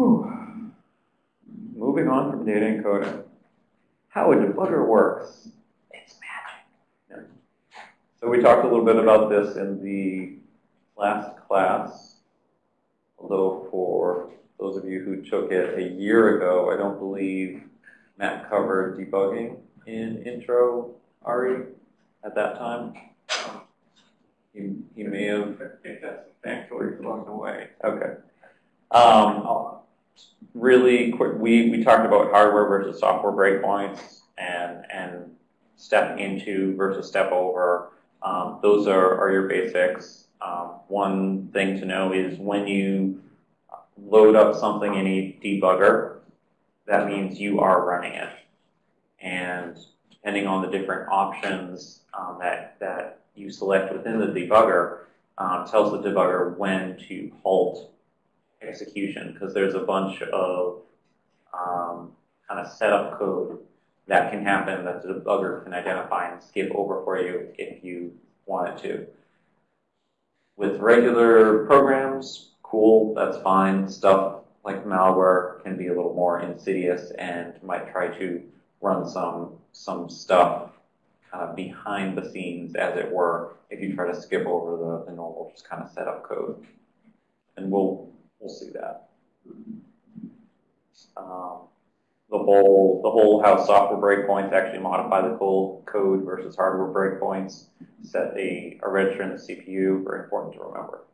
Whew. Moving on from data encoding. How a debugger works. It's magic. So we talked a little bit about this in the last class. Although for those of you who took it a year ago, I don't believe Matt covered debugging in intro RE at that time. He, he may have. I think that's actually along the way. Okay. Um, really quick, we, we talked about hardware versus software breakpoints and, and step into versus step over. Um, those are, are your basics. Um, one thing to know is when you load up something in a debugger, that means you are running it. And depending on the different options um, that, that you select within the debugger, um, tells the debugger when to halt execution because there's a bunch of um, kind of setup code that can happen that the debugger can identify and skip over for you if you wanted to. With regular programs, cool, that's fine. Stuff like malware can be a little more insidious and might try to run some some stuff kind of behind the scenes, as it were, if you try to skip over the, the normal just kind of setup code. And we'll we'll see that. Um, the whole the whole how software breakpoints actually modify the code versus hardware breakpoints. Set a, a register in the CPU, very important to remember.